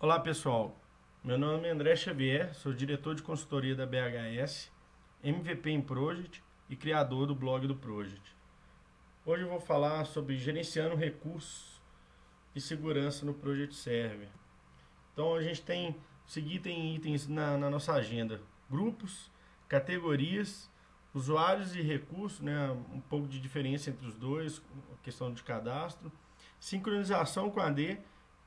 Olá pessoal, meu nome é André Xavier, sou diretor de consultoria da BHS, MVP em Project e criador do blog do Project. Hoje eu vou falar sobre gerenciando recursos e segurança no Project Server. Então a gente tem seguido em itens na, na nossa agenda, grupos, categorias, usuários e recursos, né, um pouco de diferença entre os dois, questão de cadastro, sincronização com AD,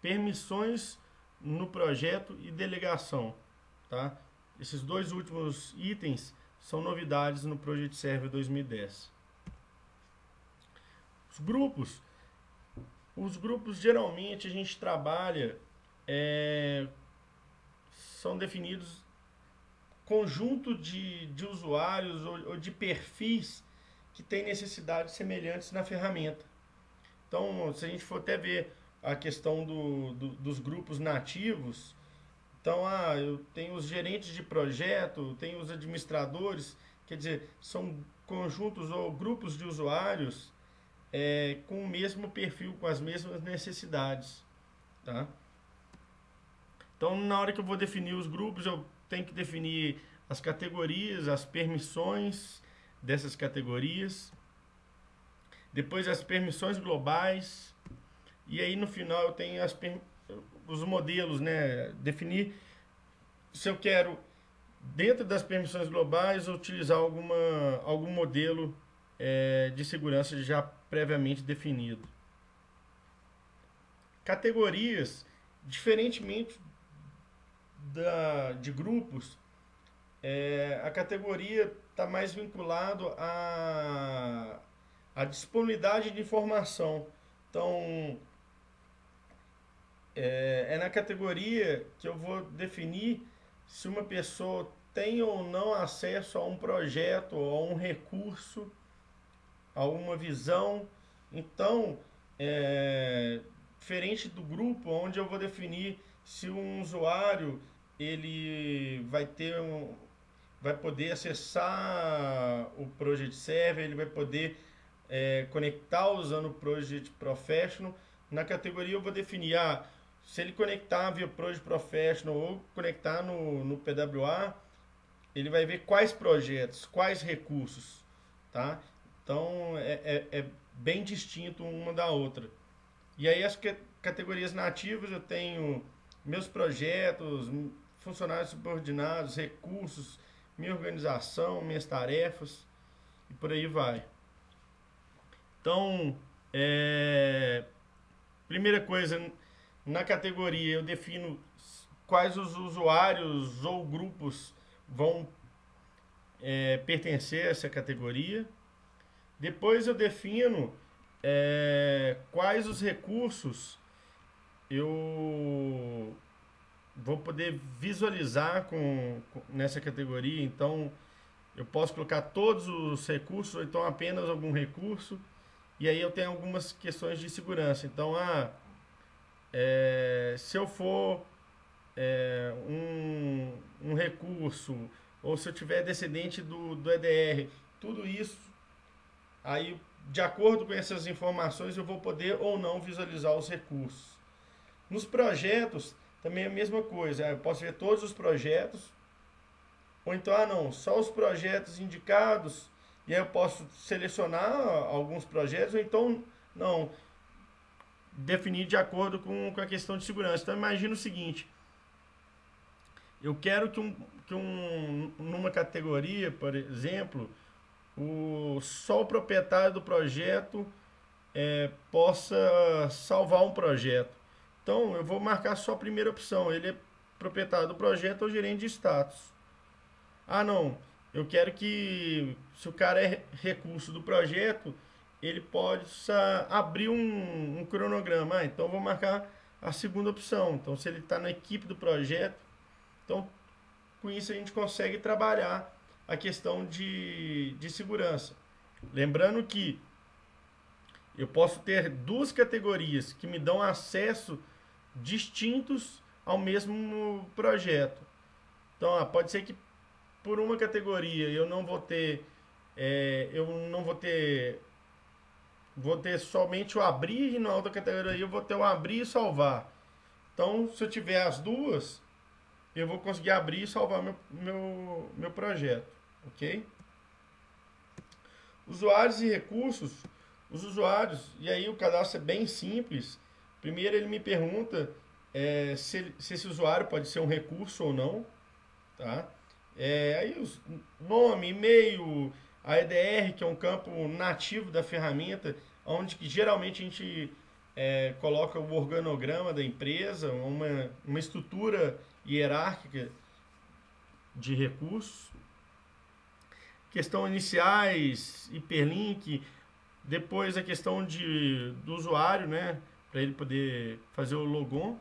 permissões no projeto e delegação. Tá? Esses dois últimos itens são novidades no Project Server 2010. Os grupos. Os grupos geralmente a gente trabalha, é, são definidos conjunto de, de usuários ou, ou de perfis que têm necessidades semelhantes na ferramenta. Então, se a gente for até ver a questão do, do, dos grupos nativos. Então, ah, eu tenho os gerentes de projeto, tenho os administradores, quer dizer, são conjuntos ou grupos de usuários é, com o mesmo perfil, com as mesmas necessidades. Tá? Então, na hora que eu vou definir os grupos, eu tenho que definir as categorias, as permissões dessas categorias, depois as permissões globais, e aí no final eu tenho as, os modelos, né? Definir se eu quero, dentro das permissões globais, utilizar alguma, algum modelo é, de segurança já previamente definido. Categorias, diferentemente da, de grupos, é, a categoria está mais vinculado à, à disponibilidade de informação. Então, é, é na categoria que eu vou definir se uma pessoa tem ou não acesso a um projeto a um recurso, a uma visão. Então, é, diferente do grupo, onde eu vou definir se um usuário ele vai ter um, vai poder acessar o Project Server, ele vai poder é, conectar usando o Project Professional. Na categoria eu vou definir ah, se ele conectar via Project Professional ou conectar no, no PWA, ele vai ver quais projetos, quais recursos, tá? Então é, é, é bem distinto uma da outra. E aí as categorias nativas eu tenho meus projetos, funcionários subordinados, recursos, minha organização, minhas tarefas e por aí vai. Então, é, primeira coisa, na categoria eu defino quais os usuários ou grupos vão é, pertencer a essa categoria. Depois eu defino é, quais os recursos eu vou poder visualizar com, com, nessa categoria. Então eu posso colocar todos os recursos ou então apenas algum recurso. E aí eu tenho algumas questões de segurança. Então, ah, é, se eu for é, um, um recurso, ou se eu tiver descendente do, do EDR, tudo isso, aí de acordo com essas informações eu vou poder ou não visualizar os recursos. Nos projetos também é a mesma coisa, eu posso ver todos os projetos, ou então, ah não, só os projetos indicados, e aí eu posso selecionar alguns projetos, ou então, não, definir de acordo com, com a questão de segurança. Então imagina o seguinte, eu quero que, um, que um, numa categoria, por exemplo, o, só o proprietário do projeto é, possa salvar um projeto. Então eu vou marcar só a primeira opção, ele é proprietário do projeto ou gerente de status. Ah não, eu quero que se o cara é recurso do projeto, ele possa abrir um, um cronograma. Ah, então vou marcar a segunda opção. Então, se ele está na equipe do projeto, então com isso a gente consegue trabalhar a questão de, de segurança. Lembrando que eu posso ter duas categorias que me dão acesso distintos ao mesmo projeto. Então, ah, pode ser que por uma categoria eu não vou ter é, eu não vou ter vou ter somente o abrir e na outra categoria eu vou ter o abrir e salvar. Então, se eu tiver as duas, eu vou conseguir abrir e salvar meu, meu, meu projeto, ok? Usuários e recursos, os usuários, e aí o cadastro é bem simples. Primeiro ele me pergunta é, se, se, esse usuário pode ser um recurso ou não, tá? É, aí os nome, e-mail, a EDR, que é um campo nativo da ferramenta, onde que geralmente a gente é, coloca o organograma da empresa, uma, uma estrutura hierárquica de recursos. Questão iniciais, hiperlink, depois a questão de, do usuário, né? Para ele poder fazer o logon.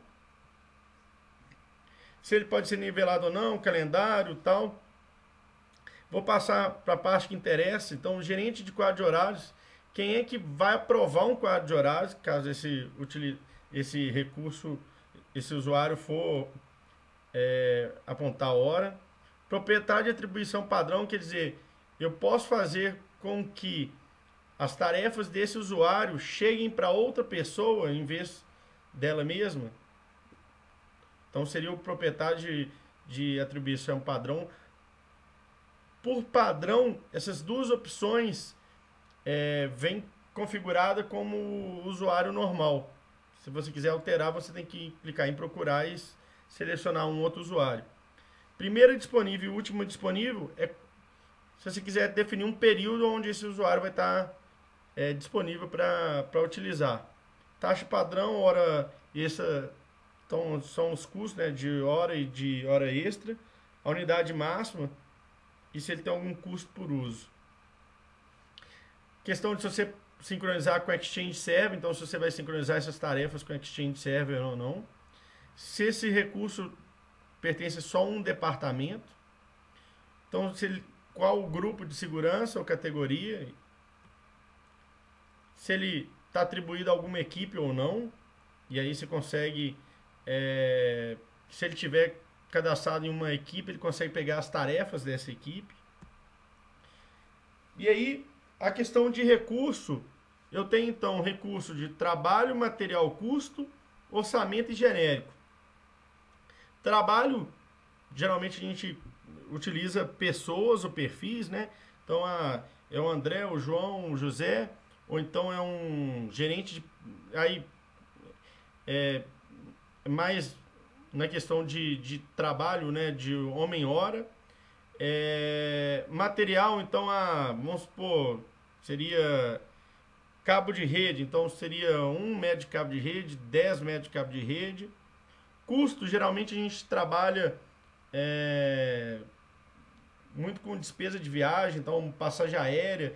Se ele pode ser nivelado ou não, calendário tal. Vou passar para a parte que interessa. Então, o gerente de quadro de horários, quem é que vai aprovar um quadro de horários, caso esse, esse recurso, esse usuário for é, apontar a hora. Proprietário de atribuição padrão, quer dizer, eu posso fazer com que as tarefas desse usuário cheguem para outra pessoa em vez dela mesma. Então seria o proprietário de, de atribuição padrão. Por padrão, essas duas opções é, configurada como usuário normal. Se você quiser alterar, você tem que clicar em procurar e selecionar um outro usuário. Primeiro disponível e último disponível é se você quiser definir um período onde esse usuário vai estar é, disponível para utilizar. Taxa padrão, hora extra, então são os custos né, de hora e de hora extra. A unidade máxima e se ele tem algum custo por uso. Questão de se você sincronizar com o Exchange Server, então se você vai sincronizar essas tarefas com o Exchange Server ou não se esse recurso pertence só a um departamento, então se ele, qual o grupo de segurança ou categoria, se ele está atribuído a alguma equipe ou não, e aí você consegue, é, se ele tiver cadastrado em uma equipe, ele consegue pegar as tarefas dessa equipe. E aí, a questão de recurso, eu tenho então recurso de trabalho, material, custo, orçamento e genérico. Trabalho, geralmente a gente utiliza pessoas ou perfis, né? Então a, é o André, o João, o José, ou então é um gerente de. Aí é mais na questão de, de trabalho, né? De homem-hora. É, material, então, a, vamos supor, seria cabo de rede, então seria um metro de cabo de rede, 10 metros de cabo de rede. Custo, geralmente a gente trabalha é, muito com despesa de viagem, então passagem aérea.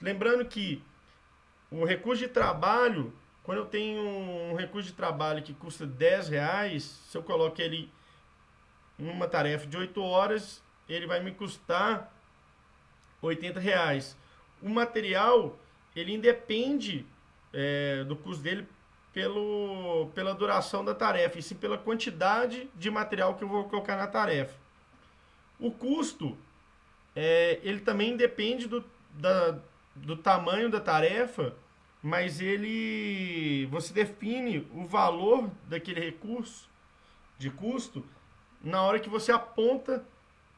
Lembrando que o recurso de trabalho, quando eu tenho um recurso de trabalho que custa 10 reais, se eu coloco ele em uma tarefa de 8 horas, ele vai me custar 80 reais. O material, ele independe é, do custo dele pelo, pela duração da tarefa, e sim pela quantidade de material que eu vou colocar na tarefa. O custo, é, ele também depende do, da, do tamanho da tarefa, mas ele você define o valor daquele recurso de custo na hora que você aponta,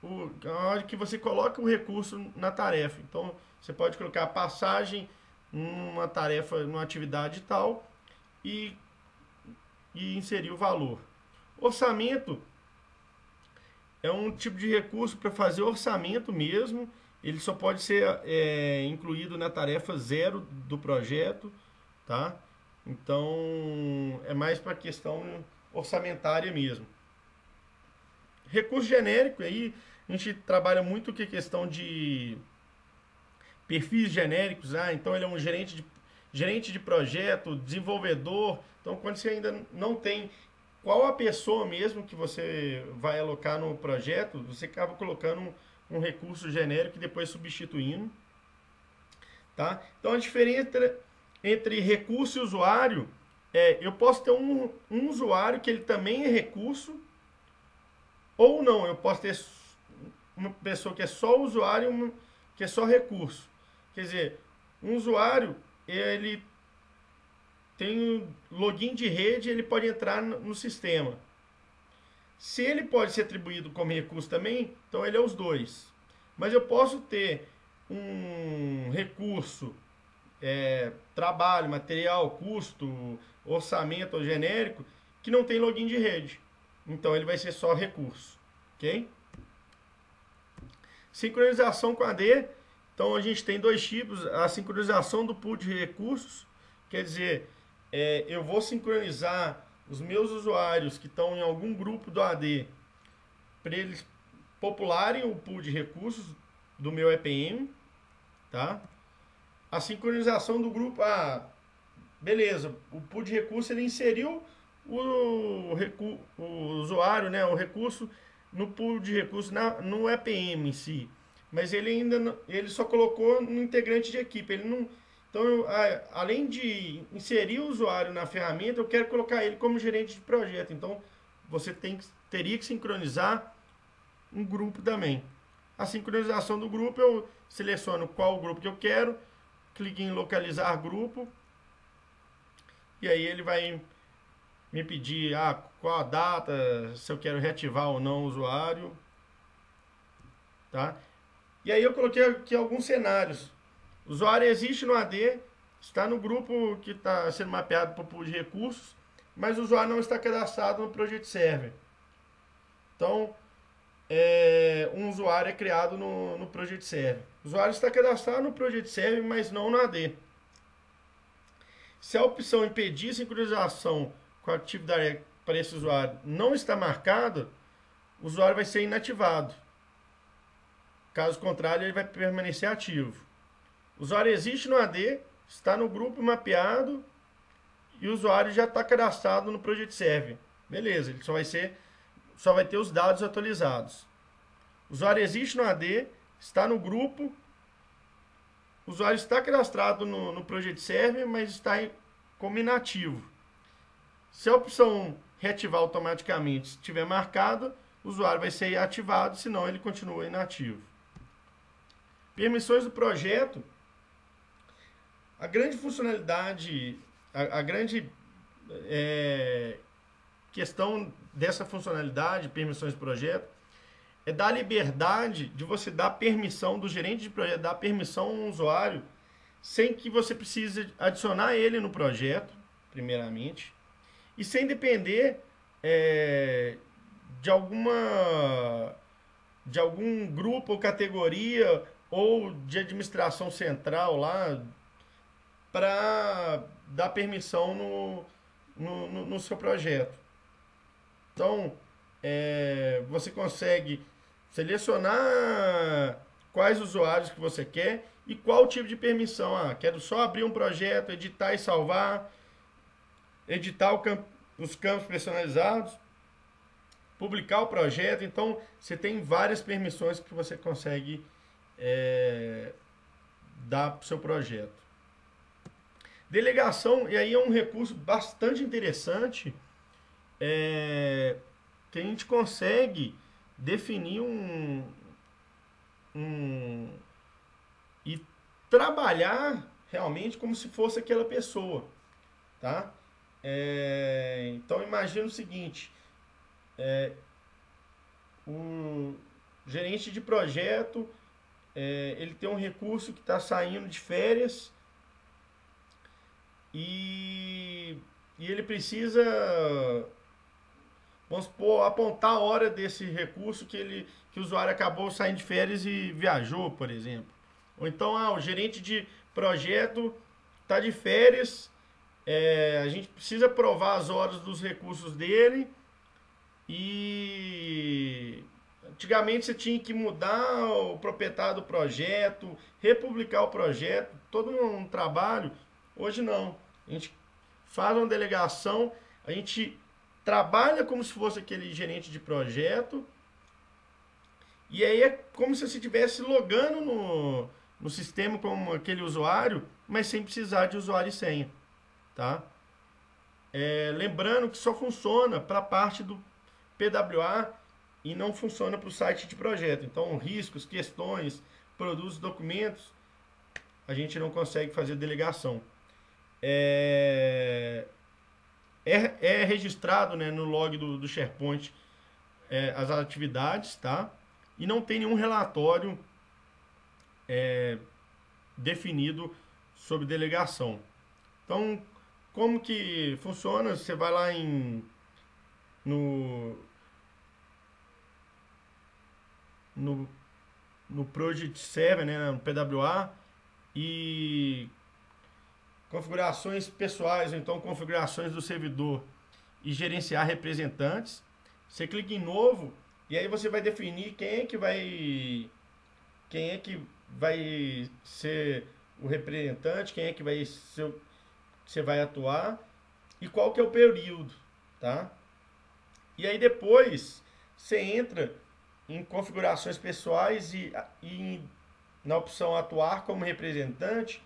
o, na hora que você coloca o recurso na tarefa. Então, você pode colocar a passagem numa tarefa, numa atividade tal, e, e inserir o valor. Orçamento é um tipo de recurso para fazer orçamento mesmo. Ele só pode ser é, incluído na tarefa zero do projeto, tá? Então é mais para questão orçamentária mesmo. Recurso genérico aí a gente trabalha muito a questão de perfis genéricos, ah, então ele é um gerente de gerente de projeto, desenvolvedor. Então, quando você ainda não tem qual a pessoa mesmo que você vai alocar no projeto, você acaba colocando um, recurso genérico e depois substituindo. Tá? Então, a diferença entre recurso e usuário é, eu posso ter um, um usuário que ele também é recurso, ou não, eu posso ter uma pessoa que é só usuário e uma que é só recurso. Quer dizer, um usuário ele tem login de rede, ele pode entrar no, no sistema. Se ele pode ser atribuído como recurso também, então ele é os dois. Mas eu posso ter um recurso, é, trabalho, material, custo, orçamento ou genérico, que não tem login de rede. Então ele vai ser só recurso. Ok? Sincronização com AD. Então a gente tem dois tipos. A sincronização do pool de recursos. Quer dizer, é, eu vou sincronizar os meus usuários que estão em algum grupo do AD para eles popularem o pool de recursos do meu EPM, tá? A sincronização do grupo, ah, beleza, o pool de recursos ele inseriu o, recu o usuário, né, o recurso no pool de recursos na, no EPM em si, mas ele ainda não, ele só colocou no integrante de equipe, ele não então, eu, além de inserir o usuário na ferramenta, eu quero colocar ele como gerente de projeto. Então, você tem, teria que sincronizar um grupo também. A sincronização do grupo, eu seleciono qual grupo que eu quero, clique em localizar grupo, e aí ele vai me pedir ah, qual a data, se eu quero reativar ou não o usuário. Tá? E aí eu coloquei aqui alguns cenários. O usuário existe no AD, está no grupo que está sendo mapeado para o pool de recursos, mas o usuário não está cadastrado no Project Server. Então, é, um usuário é criado no, no Project Server. O usuário está cadastrado no Project Server, mas não no AD. Se a opção impedir sincronização com a Active Direct para esse usuário não está marcada, o usuário vai ser inativado. Caso contrário, ele vai permanecer ativo. Usuário existe no AD, está no grupo mapeado e o usuário já está cadastrado no Project Server. Beleza, ele só vai ser só vai ter os dados atualizados. O usuário existe no AD, está no grupo, o usuário está cadastrado no, no Project Server, mas está em, como inativo. Se a opção reativar automaticamente estiver marcada, o usuário vai ser ativado, senão ele continua inativo. Permissões do projeto. A grande funcionalidade, a, a grande é, questão dessa funcionalidade, permissões do projeto, é dar liberdade de você dar permissão do gerente de projeto, dar permissão ao usuário, sem que você precise adicionar ele no projeto, primeiramente, e sem depender é, de alguma de algum grupo ou categoria ou de administração central lá para dar permissão no, no, no, no, seu projeto. Então, é, você consegue selecionar quais usuários que você quer e qual tipo de permissão. Ah, quero só abrir um projeto, editar e salvar, editar os campos personalizados, publicar o projeto. Então, você tem várias permissões que você consegue é, dar para o seu projeto. Delegação, e aí é um recurso bastante interessante, é, que a gente consegue definir um, um e trabalhar realmente como se fosse aquela pessoa, tá? É, então imagina o seguinte, é, o gerente de projeto é, ele tem um recurso que está saindo de férias e, e ele precisa vamos supor, apontar a hora desse recurso que, ele, que o usuário acabou saindo de férias e viajou, por exemplo. Ou então, ah, o gerente de projeto está de férias, é, a gente precisa provar as horas dos recursos dele e antigamente você tinha que mudar o proprietário do projeto, republicar o projeto, todo um trabalho. Hoje não. A gente faz uma delegação, a gente trabalha como se fosse aquele gerente de projeto. E aí é como se você estivesse logando no, no sistema como aquele usuário, mas sem precisar de usuário e senha. Tá? É, lembrando que só funciona para a parte do PWA e não funciona para o site de projeto. Então, riscos, questões, produtos, documentos, a gente não consegue fazer delegação. É, é, é registrado né, no log do, do SharePoint é, as atividades, tá? E não tem nenhum relatório é, definido sobre delegação. Então, como que funciona? Você vai lá em no no, no Project Server, né, no PWA e configurações pessoais, ou então configurações do servidor e gerenciar representantes. Você clica em novo e aí você vai definir quem é que vai quem é que vai ser o representante, quem é que vai ser você vai atuar e qual que é o período, tá? E aí depois você entra em configurações pessoais e, e na opção atuar como representante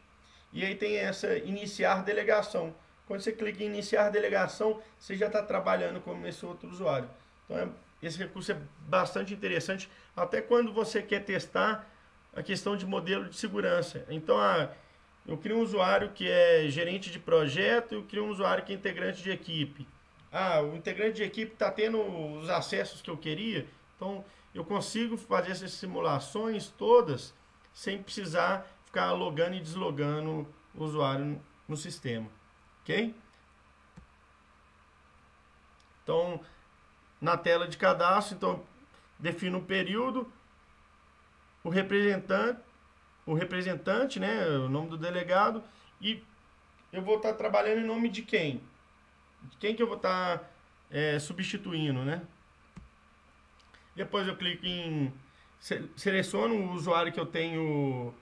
e aí tem essa iniciar delegação. Quando você clica em iniciar delegação, você já está trabalhando como esse outro usuário. Então, é, esse recurso é bastante interessante, até quando você quer testar a questão de modelo de segurança. Então, a, eu crio um usuário que é gerente de projeto, eu crio um usuário que é integrante de equipe. Ah, o integrante de equipe está tendo os acessos que eu queria, então eu consigo fazer essas simulações todas sem precisar ficar logando e deslogando o usuário no sistema, ok? Então, na tela de cadastro, então defino o período, o representante, o representante, né, o nome do delegado e eu vou estar trabalhando em nome de quem? De quem que eu vou estar é, substituindo, né? Depois eu clico em seleciono o usuário que eu tenho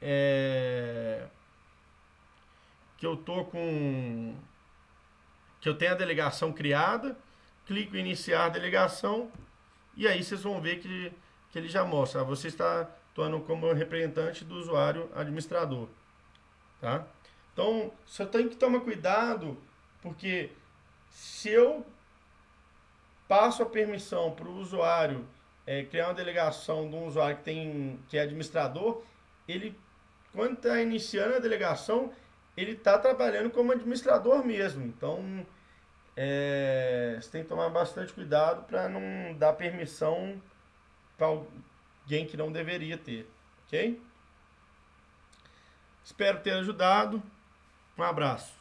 é, que eu tô com que eu tenho a delegação criada, clico em iniciar delegação e aí vocês vão ver que, que ele já mostra, você está atuando como representante do usuário administrador, tá? Então, só tem que tomar cuidado, porque se eu passo a permissão para o usuário é, criar uma delegação de um usuário que, tem, que é administrador, ele, quando está iniciando a delegação, ele está trabalhando como administrador mesmo. Então, é, você tem que tomar bastante cuidado para não dar permissão para alguém que não deveria ter, ok? Espero ter ajudado. Um abraço.